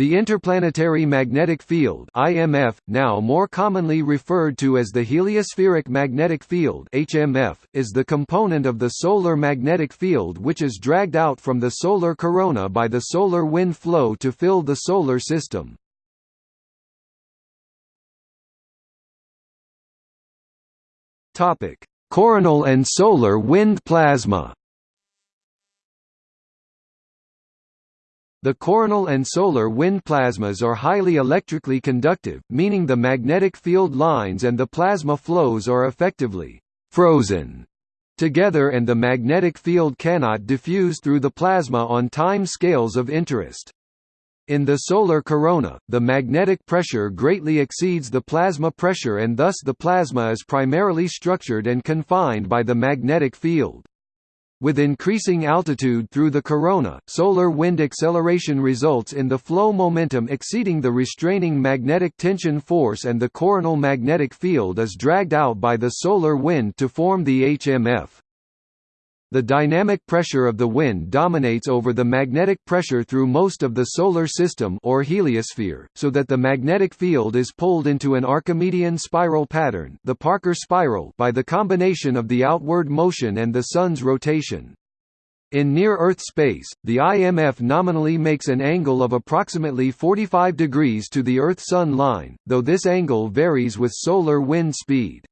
The Interplanetary Magnetic Field (IMF), now more commonly referred to as the Heliospheric Magnetic Field (HMF), is the component of the solar magnetic field which is dragged out from the solar corona by the solar wind flow to fill the solar system. Topic: Coronal and solar wind plasma. The coronal and solar wind plasmas are highly electrically conductive, meaning the magnetic field lines and the plasma flows are effectively «frozen» together and the magnetic field cannot diffuse through the plasma on time scales of interest. In the solar corona, the magnetic pressure greatly exceeds the plasma pressure and thus the plasma is primarily structured and confined by the magnetic field. With increasing altitude through the corona, solar wind acceleration results in the flow momentum exceeding the restraining magnetic tension force and the coronal magnetic field is dragged out by the solar wind to form the HMF. The dynamic pressure of the wind dominates over the magnetic pressure through most of the solar system or heliosphere, so that the magnetic field is pulled into an Archimedean spiral pattern, the Parker spiral, by the combination of the outward motion and the sun's rotation. In near-Earth space, the IMF nominally makes an angle of approximately 45 degrees to the Earth-Sun line, though this angle varies with solar wind speed.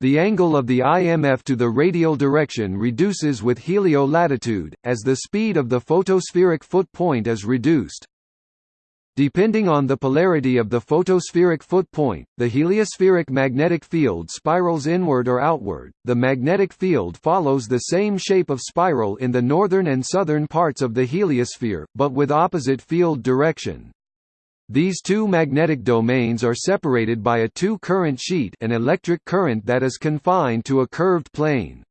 The angle of the IMF to the radial direction reduces with helio-latitude, as the speed of the photospheric foot point is reduced. Depending on the polarity of the photospheric foot point, the heliospheric magnetic field spirals inward or outward. The magnetic field follows the same shape of spiral in the northern and southern parts of the heliosphere, but with opposite field direction. These two magnetic domains are separated by a two-current sheet an electric current that is confined to a curved plane.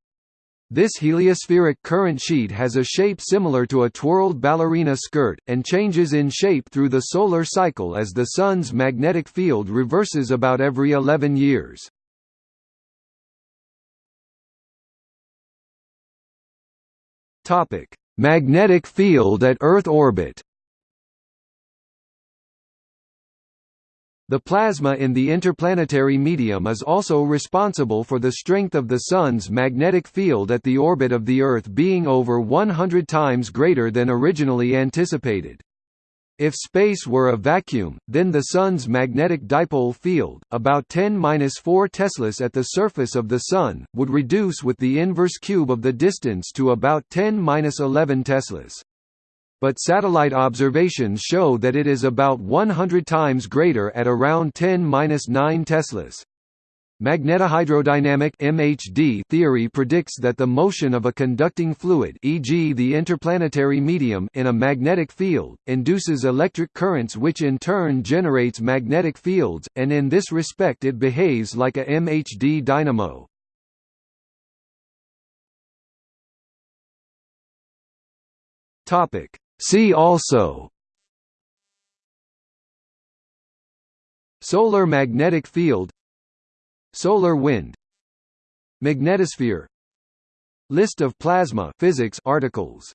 This heliospheric current sheet has a shape similar to a twirled ballerina skirt, and changes in shape through the solar cycle as the Sun's magnetic field reverses about every 11 years. Magnetic field at Earth orbit The plasma in the interplanetary medium is also responsible for the strength of the Sun's magnetic field at the orbit of the Earth being over 100 times greater than originally anticipated. If space were a vacuum, then the Sun's magnetic dipole field, about 10-4 teslas at the surface of the Sun, would reduce with the inverse cube of the distance to about 10-11 teslas but satellite observations show that it is about 100 times greater at around 10-9 teslas. Magnetohydrodynamic (MHD) theory predicts that the motion of a conducting fluid, e.g., the interplanetary medium, in a magnetic field induces electric currents which in turn generates magnetic fields, and in this respect it behaves like a MHD dynamo. See also Solar magnetic field Solar wind Magnetosphere List of plasma physics articles